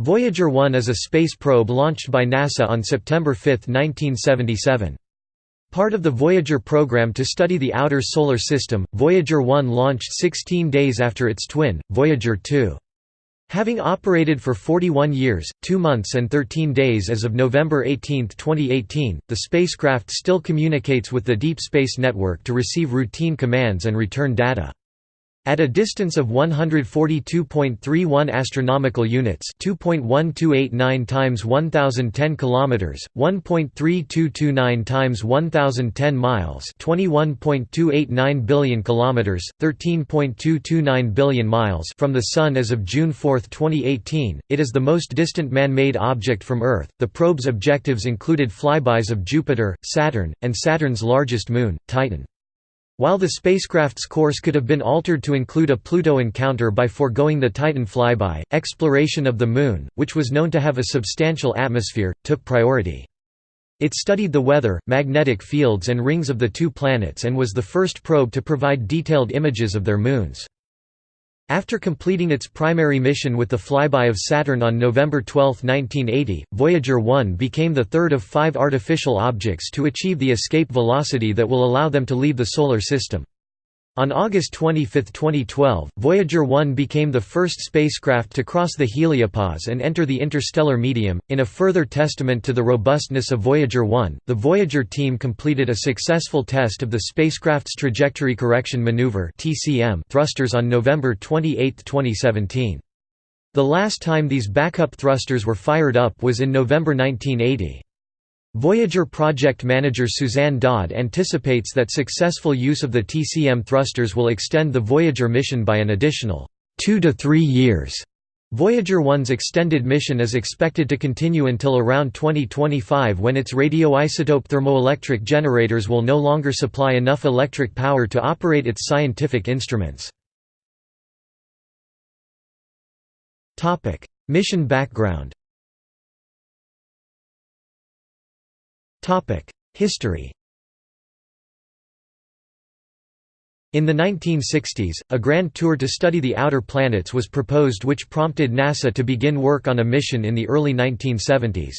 Voyager 1 is a space probe launched by NASA on September 5, 1977. Part of the Voyager program to study the outer solar system, Voyager 1 launched 16 days after its twin, Voyager 2. Having operated for 41 years, 2 months and 13 days as of November 18, 2018, the spacecraft still communicates with the Deep Space Network to receive routine commands and return data. At a distance of 142.31 astronomical units, 2.1289 times 1010 kilometers, 1.3229 times 1010 miles, 21.289 billion kilometers, 13.229 billion miles from the sun as of June 4, 2018, it is the most distant man-made object from Earth. The probe's objectives included flybys of Jupiter, Saturn, and Saturn's largest moon, Titan. While the spacecraft's course could have been altered to include a Pluto encounter by foregoing the Titan flyby, exploration of the Moon, which was known to have a substantial atmosphere, took priority. It studied the weather, magnetic fields and rings of the two planets and was the first probe to provide detailed images of their moons. After completing its primary mission with the flyby of Saturn on November 12, 1980, Voyager 1 became the third of five artificial objects to achieve the escape velocity that will allow them to leave the Solar System. On August 25, 2012, Voyager 1 became the first spacecraft to cross the heliopause and enter the interstellar medium. In a further testament to the robustness of Voyager 1, the Voyager team completed a successful test of the spacecraft's Trajectory Correction Maneuver (TCM) thrusters on November 28, 2017. The last time these backup thrusters were fired up was in November 1980. Voyager project manager Suzanne Dodd anticipates that successful use of the TCM thrusters will extend the Voyager mission by an additional two to three years. Voyager 1's extended mission is expected to continue until around 2025 when its radioisotope thermoelectric generators will no longer supply enough electric power to operate its scientific instruments. Mission background History In the 1960s, a grand tour to study the outer planets was proposed which prompted NASA to begin work on a mission in the early 1970s.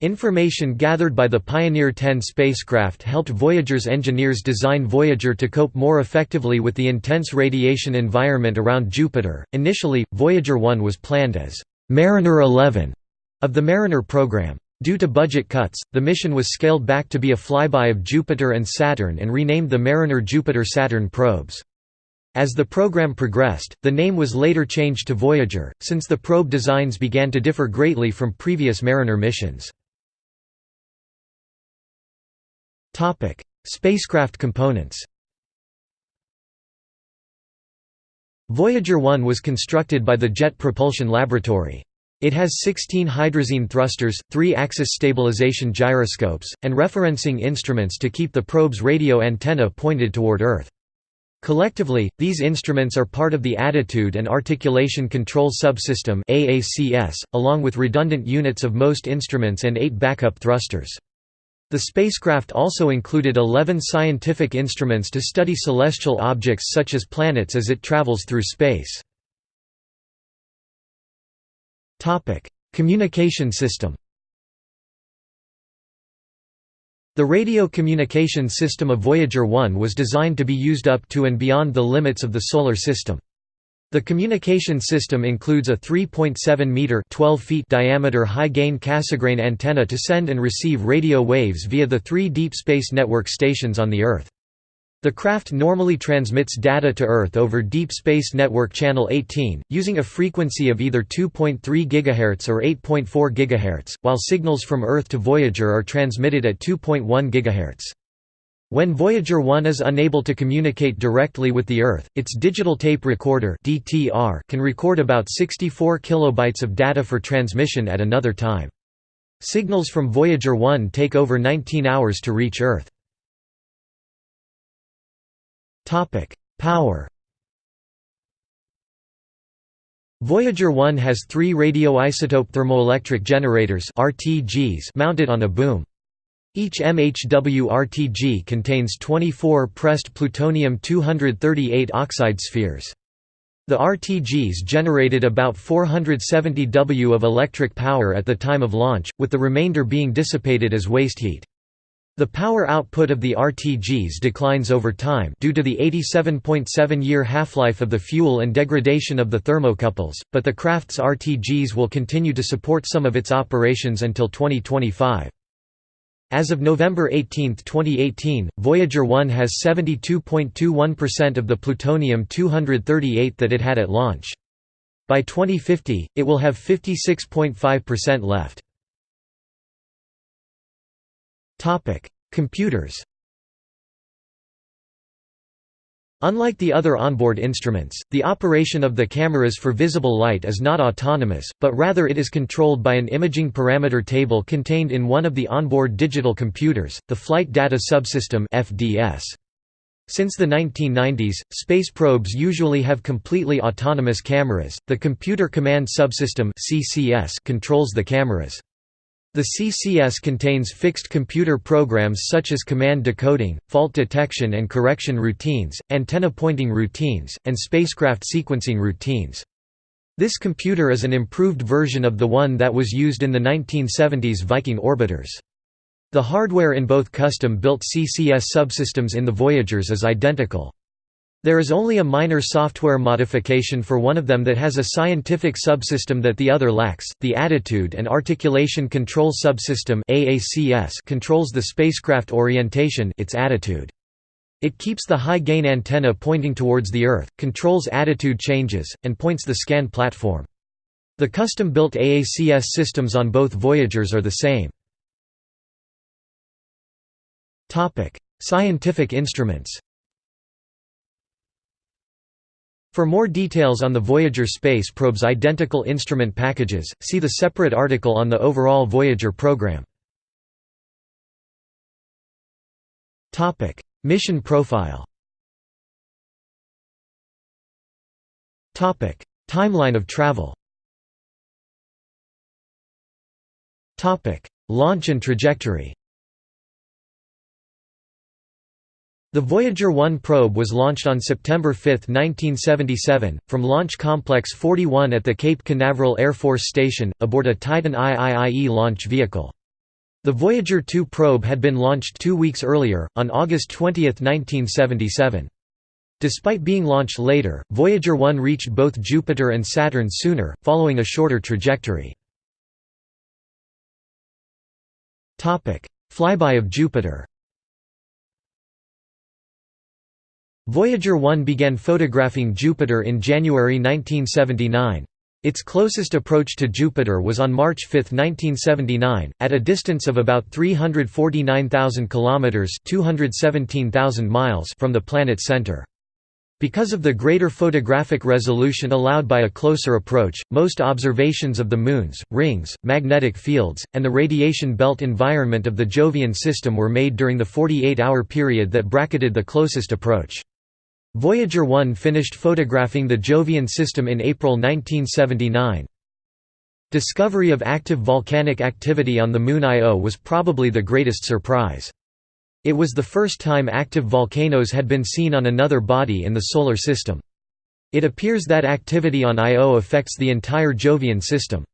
Information gathered by the Pioneer 10 spacecraft helped Voyager's engineers design Voyager to cope more effectively with the intense radiation environment around Jupiter. Initially, Voyager 1 was planned as Mariner 11 of the Mariner program. Due to budget cuts, the mission was scaled back to be a flyby of Jupiter and Saturn and renamed the Mariner Jupiter-Saturn probes. As the program progressed, the name was later changed to Voyager, since the probe designs began to differ greatly from previous Mariner missions. Spacecraft components Voyager 1 was constructed by the Jet Propulsion Laboratory. It has 16 hydrazine thrusters, 3 axis stabilization gyroscopes, and referencing instruments to keep the probe's radio antenna pointed toward Earth. Collectively, these instruments are part of the Attitude and Articulation Control Subsystem along with redundant units of most instruments and eight backup thrusters. The spacecraft also included 11 scientific instruments to study celestial objects such as planets as it travels through space. Topic: Communication system. The radio communication system of Voyager 1 was designed to be used up to and beyond the limits of the solar system. The communication system includes a 3.7 meter (12 feet) diameter high-gain Cassegrain antenna to send and receive radio waves via the three Deep Space Network stations on the Earth. The craft normally transmits data to Earth over Deep Space Network Channel 18, using a frequency of either 2.3 GHz or 8.4 GHz, while signals from Earth to Voyager are transmitted at 2.1 GHz. When Voyager 1 is unable to communicate directly with the Earth, its digital tape recorder (DTR) can record about 64 kilobytes of data for transmission at another time. Signals from Voyager 1 take over 19 hours to reach Earth. Topic: Power. Voyager 1 has three radioisotope thermoelectric generators (RTGs) mounted on a boom. Each MHW RTG contains 24 pressed plutonium-238 oxide spheres. The RTGs generated about 470 W of electric power at the time of launch, with the remainder being dissipated as waste heat. The power output of the RTGs declines over time due to the 87.7-year half-life of the fuel and degradation of the thermocouples, but the Crafts RTGs will continue to support some of its operations until 2025. As of November 18, 2018, Voyager 1 has 72.21% of the plutonium-238 that it had at launch. By 2050, it will have 56.5% left. Computers Unlike the other onboard instruments, the operation of the cameras for visible light is not autonomous, but rather it is controlled by an imaging parameter table contained in one of the onboard digital computers, the Flight Data Subsystem (FDS). Since the 1990s, space probes usually have completely autonomous cameras. The Computer Command Subsystem (CCS) controls the cameras. The CCS contains fixed computer programs such as command decoding, fault detection and correction routines, antenna pointing routines, and spacecraft sequencing routines. This computer is an improved version of the one that was used in the 1970s Viking orbiters. The hardware in both custom-built CCS subsystems in the Voyagers is identical. There is only a minor software modification for one of them that has a scientific subsystem that the other lacks. The Attitude and Articulation Control Subsystem (AACS) controls the spacecraft orientation, its attitude. It keeps the high-gain antenna pointing towards the Earth, controls attitude changes, and points the scan platform. The custom-built AACS systems on both Voyagers are the same. Topic: Scientific instruments. For more details on the Voyager space probe's identical instrument packages, see the separate article on the overall Voyager program. Mission profile. Timeline of travel. Launch and trajectory The Voyager 1 probe was launched on September 5, 1977, from Launch Complex 41 at the Cape Canaveral Air Force Station, aboard a Titan IIIE launch vehicle. The Voyager 2 probe had been launched two weeks earlier, on August 20, 1977. Despite being launched later, Voyager 1 reached both Jupiter and Saturn sooner, following a shorter trajectory. Flyby of Jupiter Voyager 1 began photographing Jupiter in January 1979. Its closest approach to Jupiter was on March 5, 1979, at a distance of about 349,000 kilometers (217,000 miles) from the planet's center. Because of the greater photographic resolution allowed by a closer approach, most observations of the moons, rings, magnetic fields, and the radiation belt environment of the Jovian system were made during the 48-hour period that bracketed the closest approach. Voyager 1 finished photographing the Jovian system in April 1979. Discovery of active volcanic activity on the Moon Io was probably the greatest surprise. It was the first time active volcanoes had been seen on another body in the Solar System. It appears that activity on Io affects the entire Jovian system.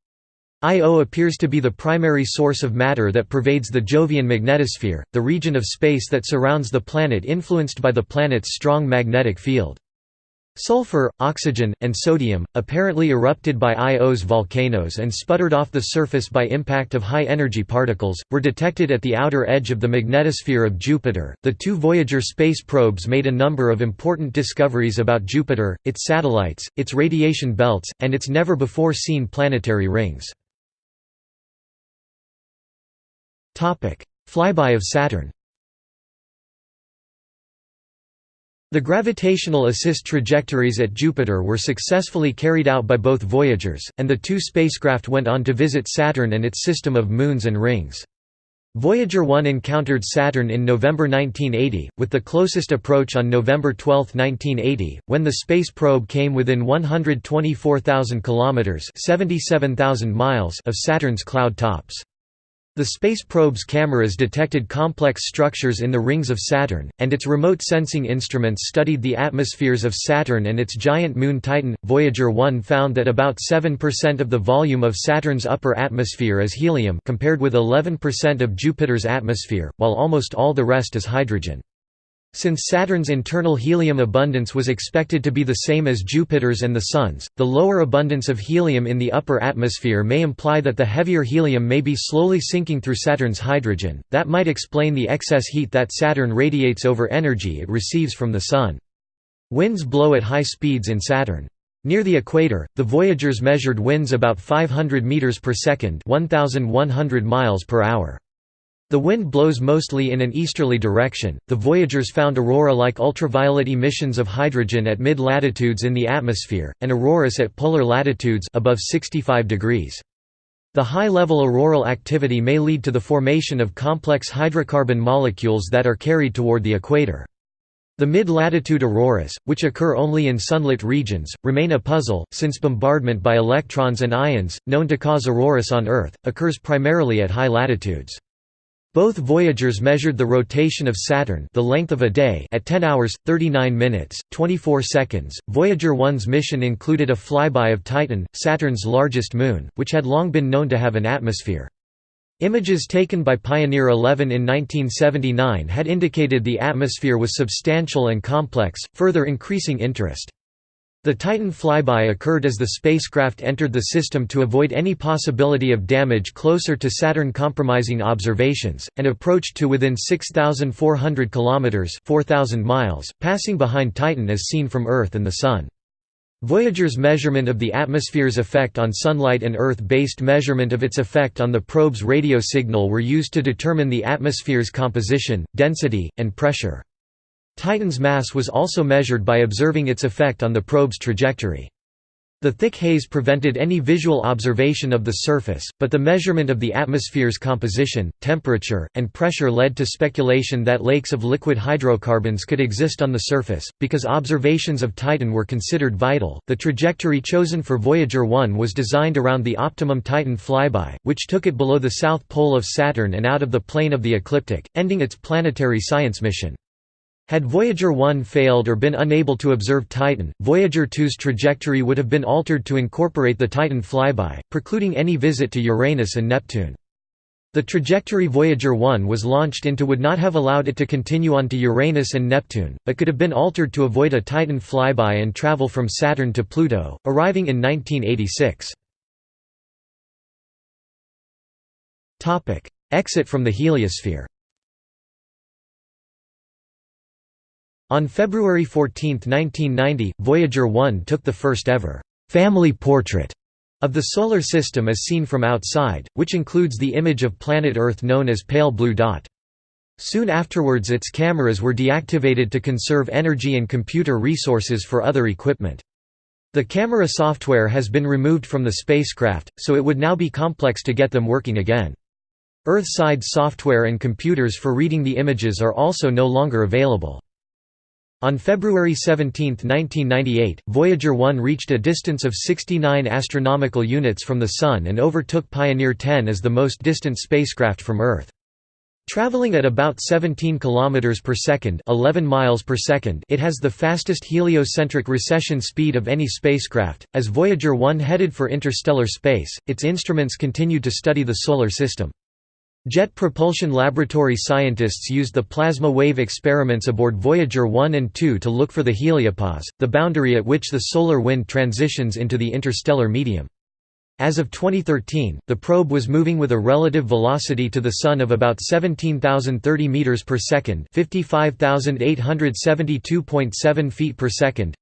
Io appears to be the primary source of matter that pervades the Jovian magnetosphere, the region of space that surrounds the planet influenced by the planet's strong magnetic field. Sulfur, oxygen, and sodium, apparently erupted by Io's volcanoes and sputtered off the surface by impact of high-energy particles, were detected at the outer edge of the magnetosphere of Jupiter. The two Voyager space probes made a number of important discoveries about Jupiter, its satellites, its radiation belts, and its never-before-seen planetary rings. Flyby of Saturn The gravitational assist trajectories at Jupiter were successfully carried out by both Voyagers, and the two spacecraft went on to visit Saturn and its system of moons and rings. Voyager 1 encountered Saturn in November 1980, with the closest approach on November 12, 1980, when the space probe came within 124,000 kilometers (77,000 miles) of Saturn's cloud tops. The space probe's cameras detected complex structures in the rings of Saturn, and its remote sensing instruments studied the atmospheres of Saturn and its giant moon Titan. Voyager 1 found that about 7% of the volume of Saturn's upper atmosphere is helium compared with 11% of Jupiter's atmosphere, while almost all the rest is hydrogen. Since Saturn's internal helium abundance was expected to be the same as Jupiter's and the Sun's, the lower abundance of helium in the upper atmosphere may imply that the heavier helium may be slowly sinking through Saturn's hydrogen, that might explain the excess heat that Saturn radiates over energy it receives from the Sun. Winds blow at high speeds in Saturn. Near the equator, the Voyagers measured winds about 500 meters per second, 1100 miles per hour. The wind blows mostly in an easterly direction. The Voyagers found aurora-like ultraviolet emissions of hydrogen at mid-latitudes in the atmosphere, and auroras at polar latitudes above 65 degrees. The high-level auroral activity may lead to the formation of complex hydrocarbon molecules that are carried toward the equator. The mid-latitude auroras, which occur only in sunlit regions, remain a puzzle, since bombardment by electrons and ions, known to cause auroras on Earth, occurs primarily at high latitudes. Both Voyagers measured the rotation of Saturn the length of a day at 10 hours, 39 minutes, 24 seconds. Voyager 1's mission included a flyby of Titan, Saturn's largest moon, which had long been known to have an atmosphere. Images taken by Pioneer 11 in 1979 had indicated the atmosphere was substantial and complex, further increasing interest. The Titan flyby occurred as the spacecraft entered the system to avoid any possibility of damage closer to Saturn compromising observations, and approached to within 6,400 km 4,000 miles, passing behind Titan as seen from Earth and the Sun. Voyager's measurement of the atmosphere's effect on sunlight and Earth-based measurement of its effect on the probe's radio signal were used to determine the atmosphere's composition, density, and pressure. Titan's mass was also measured by observing its effect on the probe's trajectory. The thick haze prevented any visual observation of the surface, but the measurement of the atmosphere's composition, temperature, and pressure led to speculation that lakes of liquid hydrocarbons could exist on the surface. Because observations of Titan were considered vital, the trajectory chosen for Voyager 1 was designed around the optimum Titan flyby, which took it below the south pole of Saturn and out of the plane of the ecliptic, ending its planetary science mission. Had Voyager 1 failed or been unable to observe Titan, Voyager 2's trajectory would have been altered to incorporate the Titan flyby, precluding any visit to Uranus and Neptune. The trajectory Voyager 1 was launched into would not have allowed it to continue on to Uranus and Neptune, but could have been altered to avoid a Titan flyby and travel from Saturn to Pluto, arriving in 1986. Exit from the heliosphere On February 14, 1990, Voyager 1 took the first ever family portrait of the Solar System as seen from outside, which includes the image of planet Earth known as pale blue dot. Soon afterwards its cameras were deactivated to conserve energy and computer resources for other equipment. The camera software has been removed from the spacecraft, so it would now be complex to get them working again. Earth-side software and computers for reading the images are also no longer available. On February 17, 1998, Voyager 1 reached a distance of 69 astronomical units from the Sun and overtook Pioneer 10 as the most distant spacecraft from Earth. Traveling at about 17 km per second, 11 miles per second, it has the fastest heliocentric recession speed of any spacecraft. As Voyager 1 headed for interstellar space, its instruments continued to study the solar system. Jet Propulsion Laboratory scientists used the plasma wave experiments aboard Voyager 1 and 2 to look for the heliopause, the boundary at which the solar wind transitions into the interstellar medium. As of 2013, the probe was moving with a relative velocity to the Sun of about 17,030 meters per second, 55,872.7 feet per second,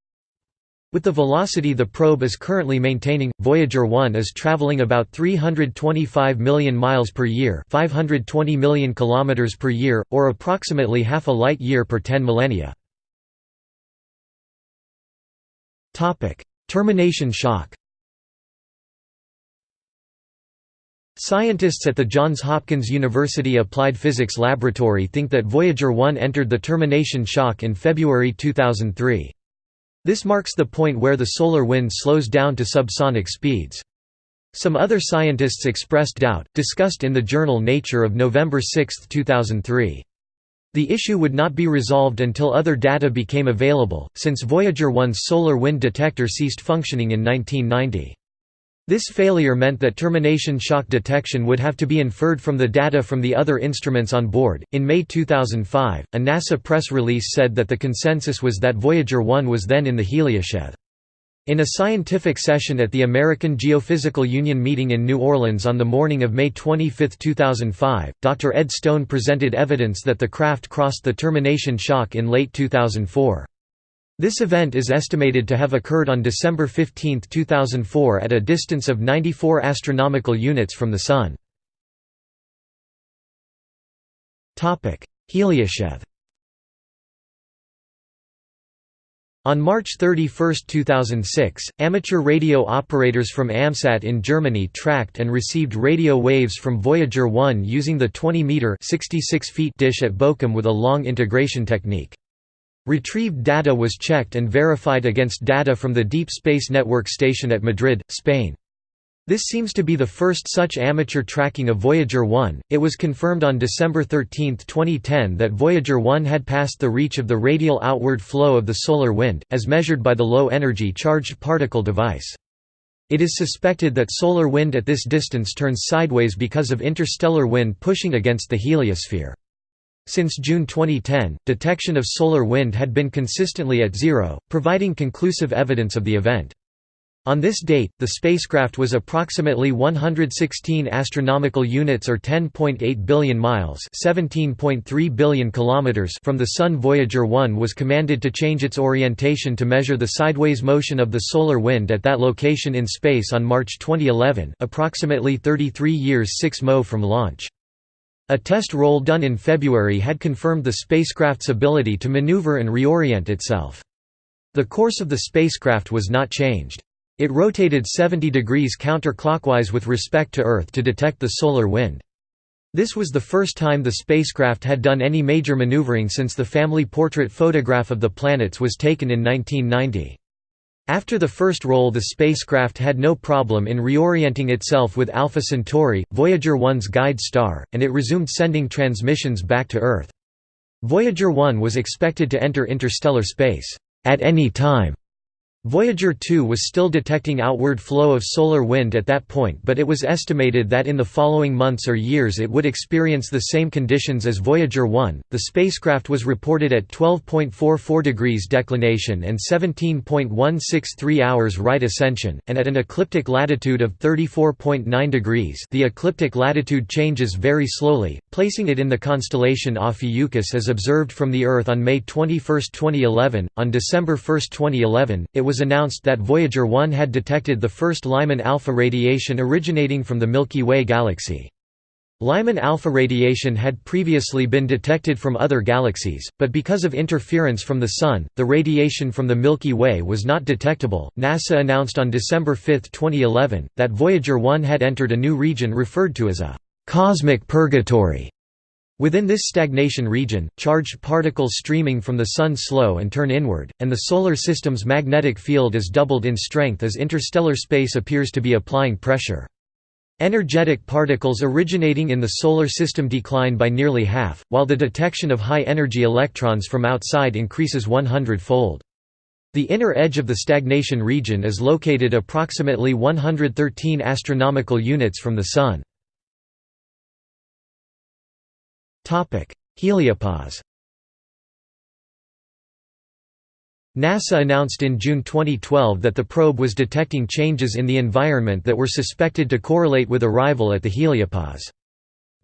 with the velocity the probe is currently maintaining, Voyager 1 is traveling about 325 million miles per year, 520 million kilometers per year, or approximately half a light year per 10 millennia. Topic: Termination shock. Scientists at the Johns Hopkins University Applied Physics Laboratory think that Voyager 1 entered the termination shock in February 2003. This marks the point where the solar wind slows down to subsonic speeds. Some other scientists expressed doubt, discussed in the journal Nature of November 6, 2003. The issue would not be resolved until other data became available, since Voyager 1's solar wind detector ceased functioning in 1990. This failure meant that termination shock detection would have to be inferred from the data from the other instruments on board. In May 2005, a NASA press release said that the consensus was that Voyager 1 was then in the heliosheath. In a scientific session at the American Geophysical Union meeting in New Orleans on the morning of May 25, 2005, Dr. Ed Stone presented evidence that the craft crossed the termination shock in late 2004. This event is estimated to have occurred on December 15, 2004 at a distance of 94 astronomical units from the Sun. Topic: Heliosheath On March 31, 2006, amateur radio operators from AMSAT in Germany tracked and received radio waves from Voyager 1 using the 20-meter dish at Bochum with a long integration technique. Retrieved data was checked and verified against data from the Deep Space Network station at Madrid, Spain. This seems to be the first such amateur tracking of Voyager 1. It was confirmed on December 13, 2010 that Voyager 1 had passed the reach of the radial outward flow of the solar wind, as measured by the low-energy charged particle device. It is suspected that solar wind at this distance turns sideways because of interstellar wind pushing against the heliosphere. Since June 2010, detection of solar wind had been consistently at zero, providing conclusive evidence of the event. On this date, the spacecraft was approximately 116 astronomical units or 10.8 billion miles, 17.3 billion kilometers from the Sun. Voyager 1 was commanded to change its orientation to measure the sideways motion of the solar wind at that location in space on March 2011, approximately 33 years 6 mo from launch. A test roll done in February had confirmed the spacecraft's ability to maneuver and reorient itself. The course of the spacecraft was not changed. It rotated 70 degrees counterclockwise with respect to Earth to detect the solar wind. This was the first time the spacecraft had done any major maneuvering since the family portrait photograph of the planets was taken in 1990. After the first roll the spacecraft had no problem in reorienting itself with Alpha Centauri, Voyager 1's guide star, and it resumed sending transmissions back to Earth. Voyager 1 was expected to enter interstellar space, "...at any time." Voyager 2 was still detecting outward flow of solar wind at that point but it was estimated that in the following months or years it would experience the same conditions as Voyager 1. The spacecraft was reported at 12.44 degrees declination and 17.163 hours right ascension, and at an ecliptic latitude of 34.9 degrees the ecliptic latitude changes very slowly, placing it in the constellation Ophiuchus as observed from the Earth on May 21, 2011. On December 1, 2011, it was was announced that Voyager 1 had detected the first Lyman alpha radiation originating from the Milky Way galaxy. Lyman alpha radiation had previously been detected from other galaxies, but because of interference from the Sun, the radiation from the Milky Way was not detectable. NASA announced on December 5, 2011, that Voyager 1 had entered a new region referred to as a cosmic purgatory Within this stagnation region, charged particles streaming from the Sun slow and turn inward, and the Solar System's magnetic field is doubled in strength as interstellar space appears to be applying pressure. Energetic particles originating in the Solar System decline by nearly half, while the detection of high-energy electrons from outside increases 100-fold. The inner edge of the stagnation region is located approximately 113 astronomical units from the Sun. Heliopause NASA announced in June 2012 that the probe was detecting changes in the environment that were suspected to correlate with arrival at the heliopause.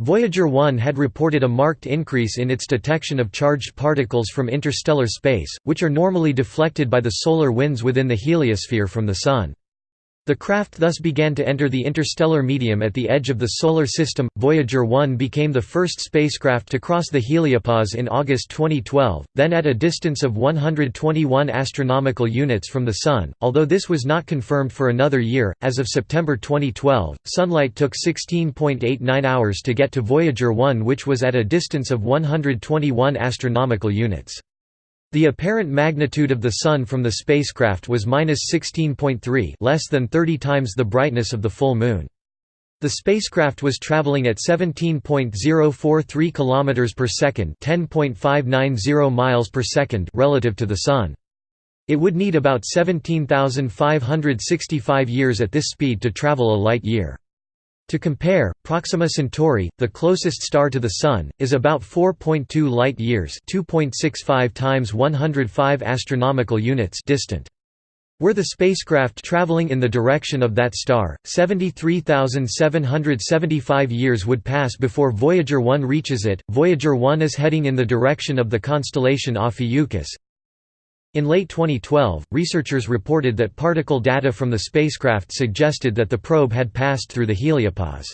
Voyager 1 had reported a marked increase in its detection of charged particles from interstellar space, which are normally deflected by the solar winds within the heliosphere from the Sun. The craft thus began to enter the interstellar medium at the edge of the Solar System. Voyager 1 became the first spacecraft to cross the heliopause in August 2012, then at a distance of 121 astronomical units from the Sun. Although this was not confirmed for another year, as of September 2012, sunlight took 16.89 hours to get to Voyager 1, which was at a distance of 121 astronomical units. The apparent magnitude of the Sun from the spacecraft was 16.3 less than 30 times the brightness of the full Moon. The spacecraft was traveling at 17.043 km per second, 10.590 miles per second relative to the Sun. It would need about 17,565 years at this speed to travel a light year. To compare, Proxima Centauri, the closest star to the Sun, is about 4.2 light-years (2.65 times 105 astronomical units) distant. Were the spacecraft traveling in the direction of that star, 73,775 years would pass before Voyager 1 reaches it. Voyager 1 is heading in the direction of the constellation Ophiuchus, in late 2012, researchers reported that particle data from the spacecraft suggested that the probe had passed through the heliopause.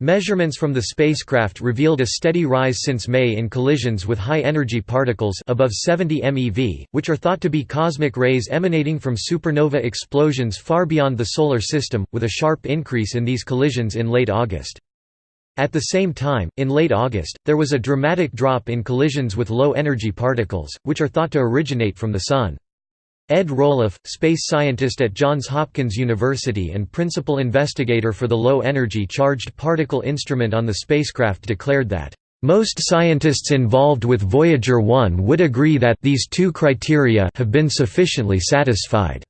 Measurements from the spacecraft revealed a steady rise since May in collisions with high-energy particles above 70 MeV, which are thought to be cosmic rays emanating from supernova explosions far beyond the Solar System, with a sharp increase in these collisions in late August. At the same time, in late August, there was a dramatic drop in collisions with low-energy particles, which are thought to originate from the Sun. Ed Roelof, space scientist at Johns Hopkins University and principal investigator for the Low-Energy Charged Particle Instrument on the spacecraft declared that, "...most scientists involved with Voyager 1 would agree that these two criteria have been sufficiently satisfied."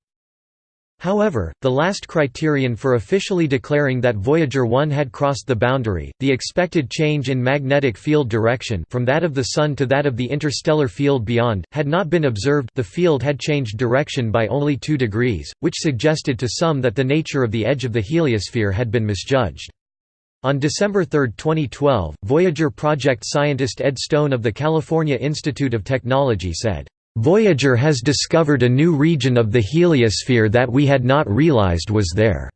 However, the last criterion for officially declaring that Voyager 1 had crossed the boundary, the expected change in magnetic field direction from that of the Sun to that of the interstellar field beyond, had not been observed the field had changed direction by only 2 degrees, which suggested to some that the nature of the edge of the heliosphere had been misjudged. On December 3, 2012, Voyager project scientist Ed Stone of the California Institute of Technology said, Voyager has discovered a new region of the heliosphere that we had not realized was there.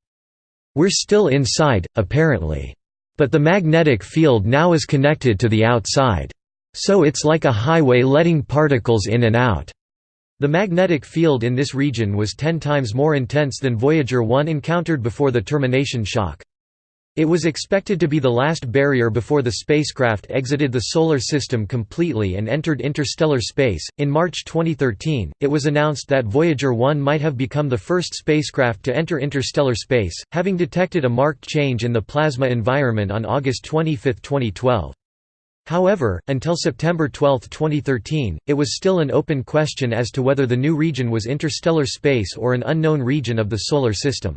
We're still inside, apparently. But the magnetic field now is connected to the outside. So it's like a highway letting particles in and out. The magnetic field in this region was 10 times more intense than Voyager 1 encountered before the termination shock. It was expected to be the last barrier before the spacecraft exited the Solar System completely and entered interstellar space. In March 2013, it was announced that Voyager 1 might have become the first spacecraft to enter interstellar space, having detected a marked change in the plasma environment on August 25, 2012. However, until September 12, 2013, it was still an open question as to whether the new region was interstellar space or an unknown region of the Solar System.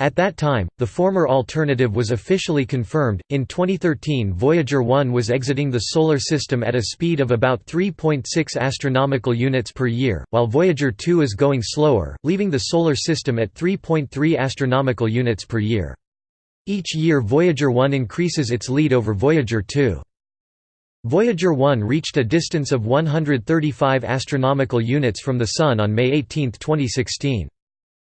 At that time, the former alternative was officially confirmed. In 2013, Voyager 1 was exiting the solar system at a speed of about 3.6 astronomical units per year, while Voyager 2 is going slower, leaving the solar system at 3.3 astronomical units per year. Each year Voyager 1 increases its lead over Voyager 2. Voyager 1 reached a distance of 135 astronomical units from the Sun on May 18, 2016.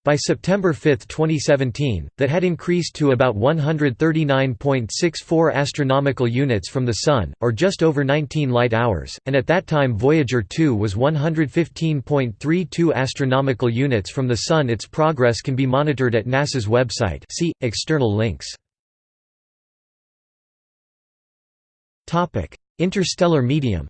By September 5, 2017, that had increased to about 139.64 astronomical units from the Sun, or just over 19 light-hours, and at that time Voyager 2 was 115.32 astronomical units from the Sun. Its progress can be monitored at NASA's website. See, external links. Topic: Interstellar medium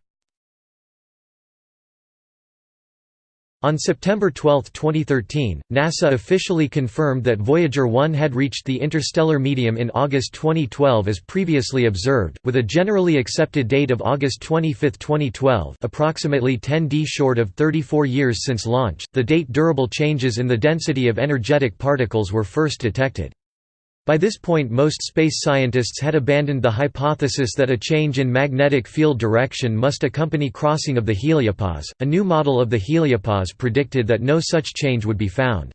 On September 12, 2013, NASA officially confirmed that Voyager 1 had reached the interstellar medium in August 2012 as previously observed, with a generally accepted date of August 25, 2012 approximately 10d short of 34 years since launch, the date durable changes in the density of energetic particles were first detected. By this point most space scientists had abandoned the hypothesis that a change in magnetic field direction must accompany crossing of the heliopause. A new model of the heliopause predicted that no such change would be found.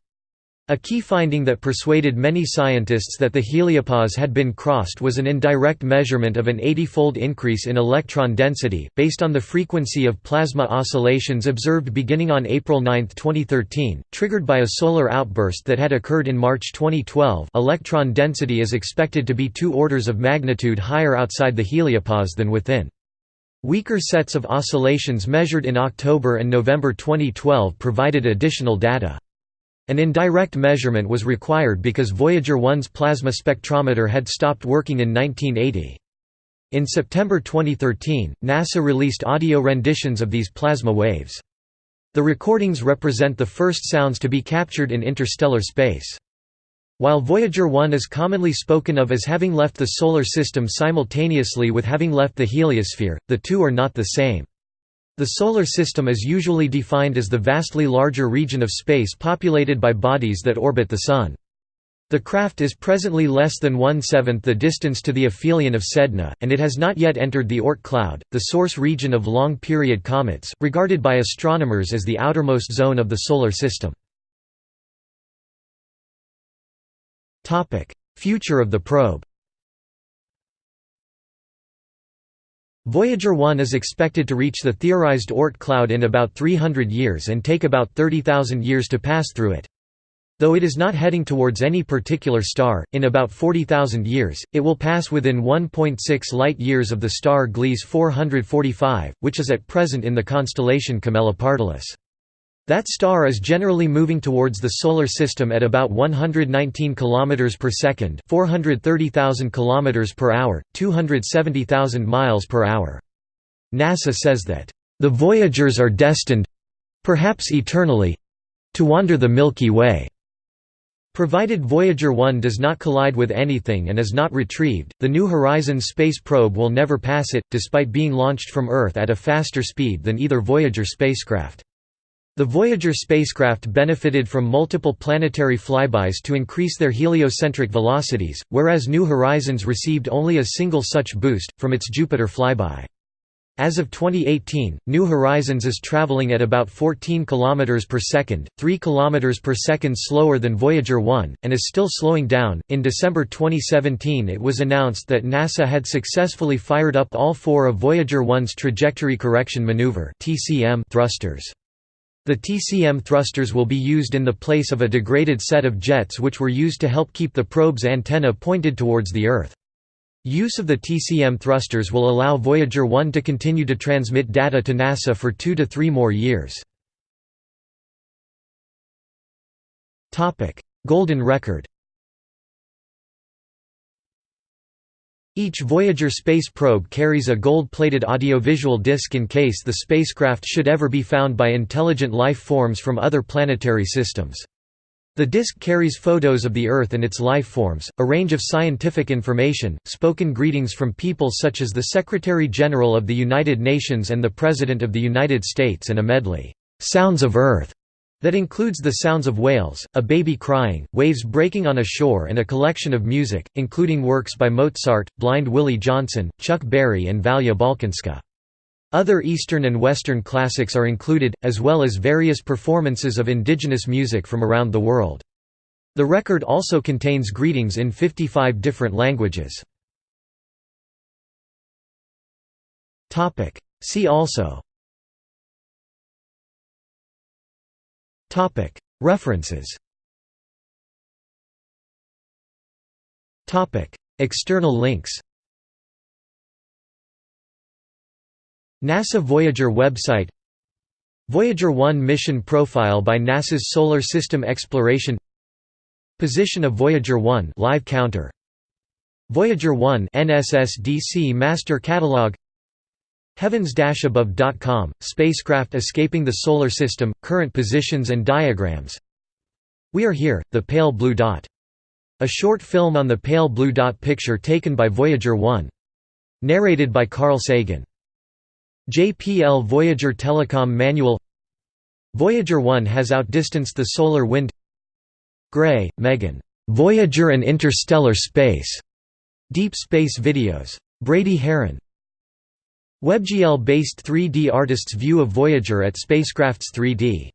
A key finding that persuaded many scientists that the heliopause had been crossed was an indirect measurement of an 80-fold increase in electron density, based on the frequency of plasma oscillations observed beginning on April 9, 2013, triggered by a solar outburst that had occurred in March 2012 electron density is expected to be two orders of magnitude higher outside the heliopause than within. Weaker sets of oscillations measured in October and November 2012 provided additional data. An indirect measurement was required because Voyager 1's plasma spectrometer had stopped working in 1980. In September 2013, NASA released audio renditions of these plasma waves. The recordings represent the first sounds to be captured in interstellar space. While Voyager 1 is commonly spoken of as having left the Solar System simultaneously with having left the heliosphere, the two are not the same. The Solar System is usually defined as the vastly larger region of space populated by bodies that orbit the Sun. The craft is presently less than one-seventh the distance to the aphelion of Sedna, and it has not yet entered the Oort cloud, the source region of long-period comets, regarded by astronomers as the outermost zone of the Solar System. Future of the probe Voyager 1 is expected to reach the theorized Oort cloud in about 300 years and take about 30,000 years to pass through it. Though it is not heading towards any particular star, in about 40,000 years, it will pass within 1.6 light-years of the star Gliese 445, which is at present in the constellation Camelopardalis. That star is generally moving towards the solar system at about 119 km per second, 430,000 km per hour, 270,000 miles per hour. NASA says that the Voyagers are destined perhaps eternally to wander the Milky Way. Provided Voyager 1 does not collide with anything and is not retrieved, the New Horizons space probe will never pass it, despite being launched from Earth at a faster speed than either Voyager spacecraft. The Voyager spacecraft benefited from multiple planetary flybys to increase their heliocentric velocities, whereas New Horizons received only a single such boost, from its Jupiter flyby. As of 2018, New Horizons is traveling at about 14 km per second, 3 km per second slower than Voyager 1, and is still slowing down. In December 2017, it was announced that NASA had successfully fired up all four of Voyager 1's trajectory correction maneuver (TCM) thrusters. The TCM thrusters will be used in the place of a degraded set of jets which were used to help keep the probe's antenna pointed towards the Earth. Use of the TCM thrusters will allow Voyager 1 to continue to transmit data to NASA for two to three more years. Golden record Each Voyager space probe carries a gold-plated audiovisual disc in case the spacecraft should ever be found by intelligent life forms from other planetary systems. The disk carries photos of the Earth and its life forms, a range of scientific information, spoken greetings from people such as the Secretary-General of the United Nations and the President of the United States and a medley, "'Sounds of Earth' that includes the sounds of whales, a baby crying, waves breaking on a shore and a collection of music, including works by Mozart, Blind Willie Johnson, Chuck Berry and Valya Balkanska. Other Eastern and Western classics are included, as well as various performances of indigenous music from around the world. The record also contains greetings in 55 different languages. See also References. External links. NASA Voyager website. Voyager 1 mission profile by NASA's Solar System Exploration. Position of Voyager 1 live counter. Voyager 1 NSSDC master catalog Heavens-above.com spacecraft escaping the solar system current positions and diagrams We are here the pale blue dot a short film on the pale blue dot picture taken by Voyager 1 narrated by Carl Sagan JPL Voyager Telecom Manual Voyager 1 has outdistanced the solar wind Gray, Megan. Voyager and Interstellar Space. Deep Space Videos. Brady Haran. WebGL-based 3D artist's view of Voyager at Spacecraft's 3D